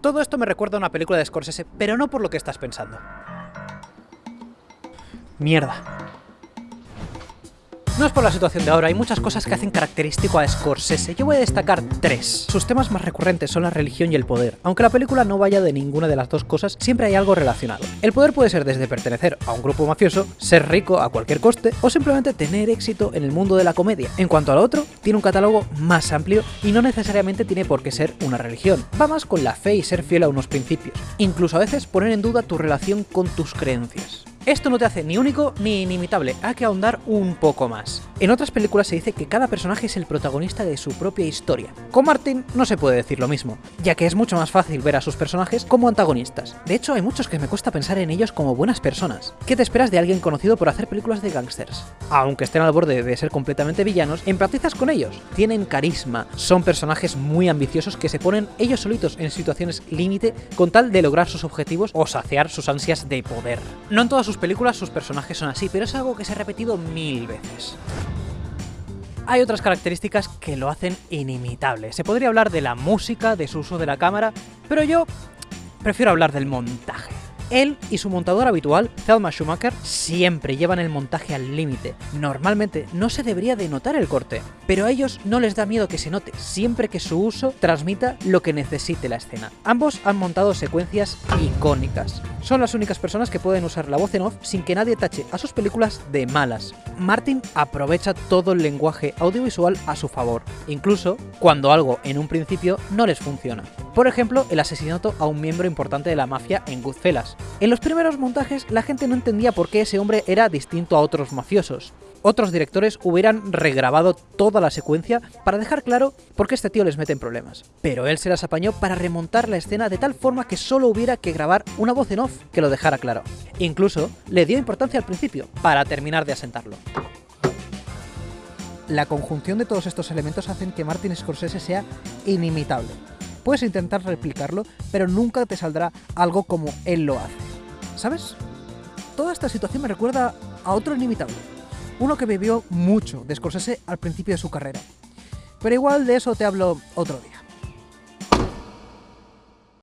Todo esto me recuerda a una película de Scorsese, pero no por lo que estás pensando. Mierda. No es por la situación de ahora, hay muchas cosas que hacen característico a Scorsese. Yo voy a destacar tres. Sus temas más recurrentes son la religión y el poder. Aunque la película no vaya de ninguna de las dos cosas, siempre hay algo relacionado. El poder puede ser desde pertenecer a un grupo mafioso, ser rico a cualquier coste, o simplemente tener éxito en el mundo de la comedia. En cuanto al otro, tiene un catálogo más amplio y no necesariamente tiene por qué ser una religión. Va más con la fe y ser fiel a unos principios. Incluso a veces poner en duda tu relación con tus creencias. Esto no te hace ni único ni inimitable, hay que ahondar un poco más. En otras películas se dice que cada personaje es el protagonista de su propia historia. Con Martin no se puede decir lo mismo, ya que es mucho más fácil ver a sus personajes como antagonistas. De hecho, hay muchos que me cuesta pensar en ellos como buenas personas. ¿Qué te esperas de alguien conocido por hacer películas de gángsters? Aunque estén al borde de ser completamente villanos, empatizas con ellos. Tienen carisma, son personajes muy ambiciosos que se ponen ellos solitos en situaciones límite con tal de lograr sus objetivos o saciar sus ansias de poder. No en todas películas sus personajes son así, pero es algo que se ha repetido mil veces. Hay otras características que lo hacen inimitable. Se podría hablar de la música, de su uso de la cámara, pero yo prefiero hablar del montaje. Él y su montador habitual, Thelma Schumacher, siempre llevan el montaje al límite. Normalmente no se debería de notar el corte, pero a ellos no les da miedo que se note, siempre que su uso transmita lo que necesite la escena. Ambos han montado secuencias icónicas. Son las únicas personas que pueden usar la voz en off sin que nadie tache a sus películas de malas. Martin aprovecha todo el lenguaje audiovisual a su favor, incluso cuando algo en un principio no les funciona. Por ejemplo, el asesinato a un miembro importante de la mafia en Goodfellas. En los primeros montajes la gente no entendía por qué ese hombre era distinto a otros mafiosos. Otros directores hubieran regrabado toda la secuencia para dejar claro por qué este tío les mete en problemas. Pero él se las apañó para remontar la escena de tal forma que solo hubiera que grabar una voz en off que lo dejara claro. Incluso le dio importancia al principio, para terminar de asentarlo. La conjunción de todos estos elementos hacen que Martin Scorsese sea inimitable. Puedes intentar replicarlo, pero nunca te saldrá algo como él lo hace. ¿Sabes? Toda esta situación me recuerda a otro inimitable. Uno que bebió mucho de al principio de su carrera. Pero igual de eso te hablo otro día.